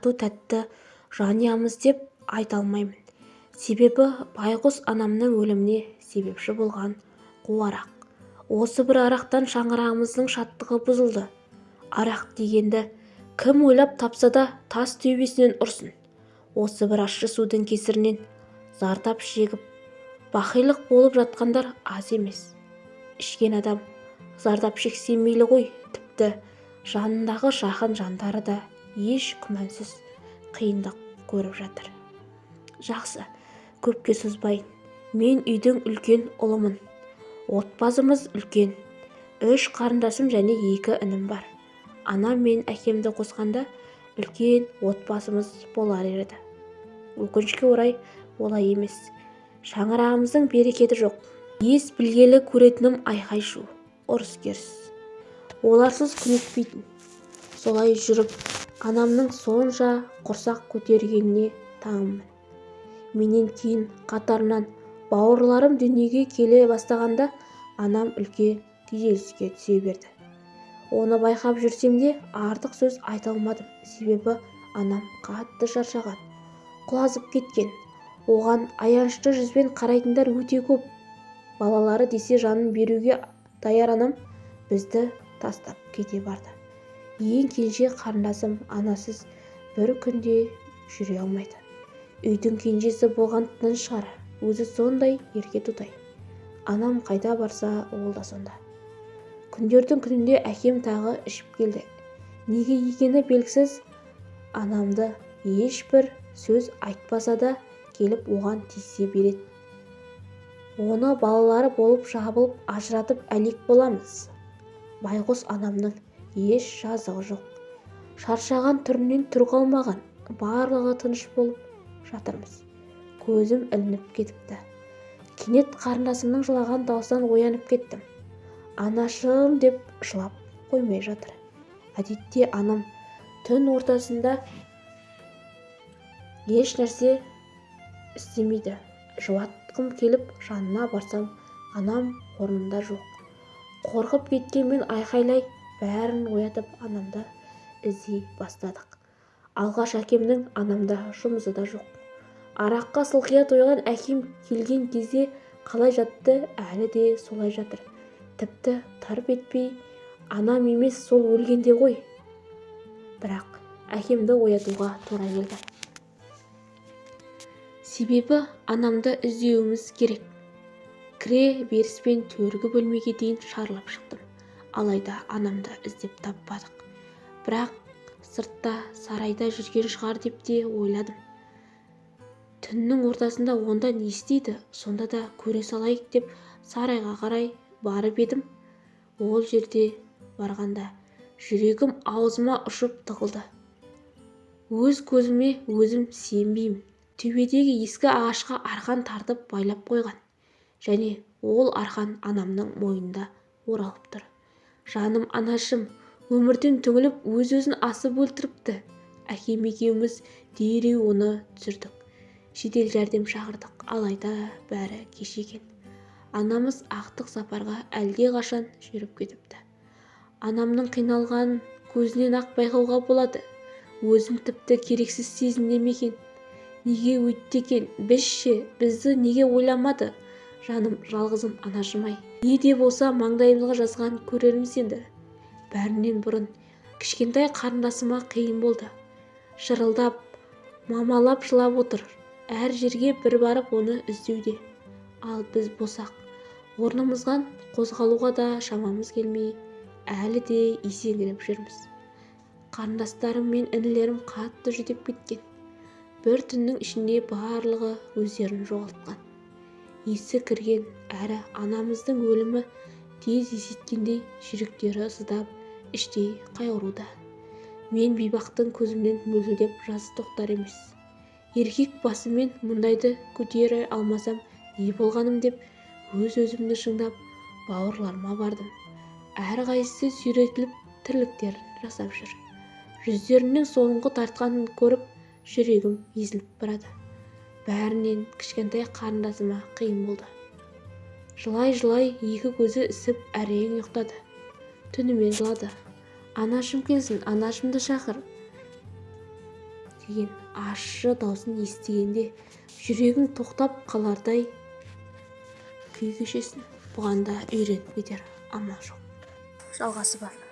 тату тәтті жанұямыз деп айта алмаймын. Себебі байғұс анамның өліміне себепші болған қу арақ осы бір арақтан шаңырағымыздың шаттығы бұзылды. Арақ дегенді кім ойлап тапса да тас төбесінен ұрсын. Осы бір ащы судың кесірінен зардап шегіп бақилық болып жатқандар аз емес. Ішкен адам зардап шексе мейлі ғой тіпті жанындағы жақын жандары да еш күмәнсіз қиындық көріп жатыр. Жақсы көпке созбайын. Мен үйдің үлкен ұлымын. Отбасымыз үлкен. Үш қарындасым және екі інім бар. Анам мен әкемді қосқанда үлкен отбасымыз болар еді. Өкінішке орай олай емес. Шаңырағымыздың берекеті жоқ. Ес білгелі көретінім айқай-шу ұрыс-керіс. Оларсыз күн өтпейтін. Солай жүріп анамның сонша құрсақ көтергеніне таңымын. Менен кейін қатарынан бауырларым дүниеге келе бастағанда анам үлкен күйзеліске түсе берді. Оны байқап жүрсем де артық сөз айта алмадым. Себебі анам қатты шаршаған құлазып кеткен. Оған аянышты жүзбен қарайтындар өте көп. Балалары десе жанын беруге даяр анам бізді тастап кете барды. Ең кенже қарындасым анасыз бір күнде жүре алмайды. Үйдің кенжесі болған тыныш шығар өзі сондай ерке тұтай анам қайда барса ол да сонда. Күндердің күнінде әкем тағы ішіп келді. Неге екені белгісіз анамды ешбір сөз айтпаса да келіп оған тиісе береді оны балалары болып жабылып ажыратып әлек боламыз. Байғұс анамның еш жазығы жоқ. Шаршаған түрінен түр қалмаған барлығы тыныш болып жатырмыз. Көзім ілініп кетіпті. Кенет қарындасымның жылаған дауысынан оянып кеттім. Анашым деп жылап қоймай жатыр. Әдетте анам түн ортасында еш нәрсе істемейді. Жұбатқым келіп жанына барсам анам орнында жоқ. Қорқып кеткен мен айқайлай бәрін оятып анамды іздей бастадық. Алғаш әкемнің анамда жұмысы да жоқ. Араққа сылқия тойған әкем келген кезде қалай жатты әлі де солай жатыр. Тіпті тырп етпей анам емес сол өлгенде ғой бірақ әкемді оятуға тура келді. Себебі анамды іздеуіміз керек. Кіре беріспен төргі бөлмеге дейін шарлап шықтым. Алайда анамды іздеп таппадық. Бірақ сыртта сарайда жүрген шығар деп те ойладым. Түннің ортасында онда не істейді? Сонда да көре салайық деп сарайға қарай барып едім. Ол жерде барғанда жүрегім аузыма ұшып тығылды. Өз көзіме өзім сенбеймін. Төбедегі ескі ағашқа арқан тартып байлап қойған. Және ол арқан анамның мойнында оралып тұр. Жаным анашым өмірден түңіліп өз-өзін асып өлтіріпті. Әкем екеуміз дереу оны түсірдік. Жедел жәрдем шақырдық алайда бәрі кеш екен. Анамыз ақтық сапарға әлдеқашан жүріп кетіпті. Анамның қиналғанын көзінен-ақ байқауға болады. Өзін тіпті керексіз сезінді ме екен. Неге өйтті екен? Біз ше? Бізді неге ойламады? Жаным жалғызым анашым-ай не де болса маңдайымызға жазған көрерміз енді. Бәрінен бұрын кішкентай қарындасыма қиын болды. Шырылдап мамалап жылап отыр. Әр жерге бір барып оны іздеуде. Ал біз болсақ орнымыздан қозғалуға да шамамыз келмей әлі де есеңгіреп жүрміз. Қарындастарым мен інілерім қатты жүдеп кеткен. Бір түннің ішінде барлығы өздерін жоғалтқан. Есі кірген әрі анамыздың өлімі тез есеткендей жүректері сыздап іштей қайғыруда мен бейбақтың көзімнен мөлтілдеп жас тоқтар емес. Еркек басымен мұндайды көтере алмасам не болғаным деп өз-өзімді шыңдап бауырларыма бардым. Әрқайсысы сүйретіліп тірліктерін жасап жүр. Жүздерінің соңғы тартқанын көріп жүрегім езіліп барады. Бәрінен кішкентай қарындасыма қиын болды. Жылай-жылай екі көзі ісіп әрең ұйықтады. Түнімен жылады. Анашым келсін анашымды шақыр! деген ащы даусын естігенде жүрегің тоқтап қалардай күй кешесің бұған да үйреніп кетер амал жоқ. Жалғасы бар.